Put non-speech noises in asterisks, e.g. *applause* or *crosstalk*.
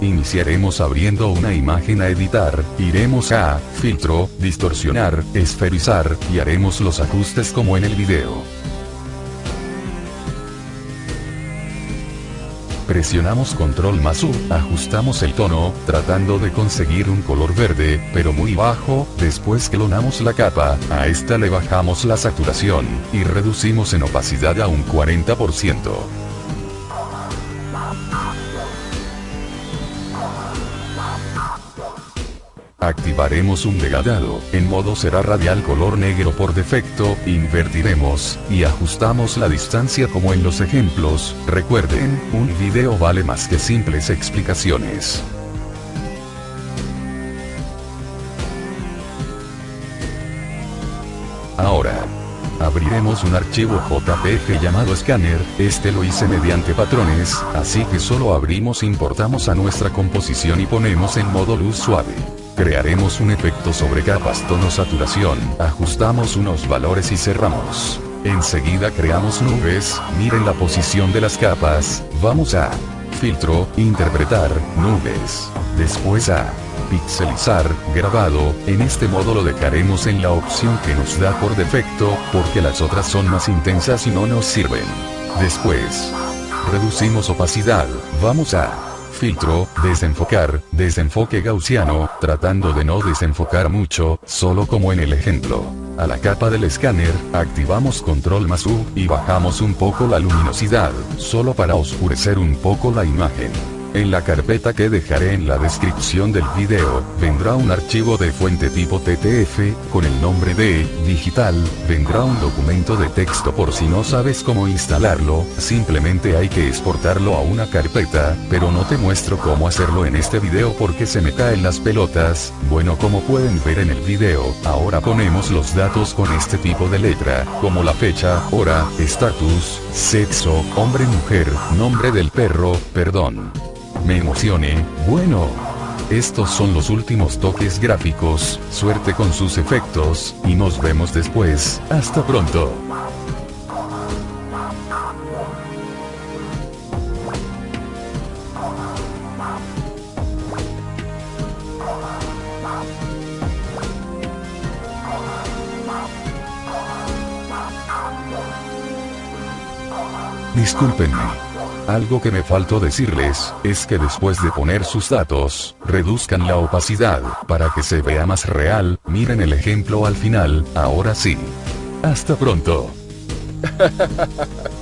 Iniciaremos abriendo una imagen a editar, iremos a, filtro, distorsionar, esferizar, y haremos los ajustes como en el video. Presionamos control más U, ajustamos el tono, tratando de conseguir un color verde, pero muy bajo, después clonamos la capa, a esta le bajamos la saturación, y reducimos en opacidad a un 40%. Activaremos un degradado, en modo será radial color negro por defecto, invertiremos, y ajustamos la distancia como en los ejemplos, recuerden, un video vale más que simples explicaciones. Ahora, abriremos un archivo JPG llamado Scanner, este lo hice mediante patrones, así que solo abrimos importamos a nuestra composición y ponemos en modo luz suave. Crearemos un efecto sobre capas tono saturación, ajustamos unos valores y cerramos. Enseguida creamos nubes, miren la posición de las capas, vamos a filtro, interpretar, nubes. Después a pixelizar, grabado, en este modo lo dejaremos en la opción que nos da por defecto, porque las otras son más intensas y no nos sirven. Después, reducimos opacidad, vamos a filtro, desenfocar, desenfoque gaussiano, tratando de no desenfocar mucho, solo como en el ejemplo. A la capa del escáner, activamos control más U, y bajamos un poco la luminosidad, solo para oscurecer un poco la imagen. En la carpeta que dejaré en la descripción del video, vendrá un archivo de fuente tipo TTF, con el nombre de, digital, vendrá un documento de texto por si no sabes cómo instalarlo, simplemente hay que exportarlo a una carpeta, pero no te muestro cómo hacerlo en este video porque se me caen las pelotas, bueno como pueden ver en el video, ahora ponemos los datos con este tipo de letra, como la fecha, hora, estatus, sexo, hombre mujer, nombre del perro, perdón me emocione, bueno. Estos son los últimos toques gráficos, suerte con sus efectos, y nos vemos después, hasta pronto. Discúlpenme. Algo que me faltó decirles, es que después de poner sus datos, reduzcan la opacidad, para que se vea más real, miren el ejemplo al final, ahora sí. Hasta pronto. *laughs*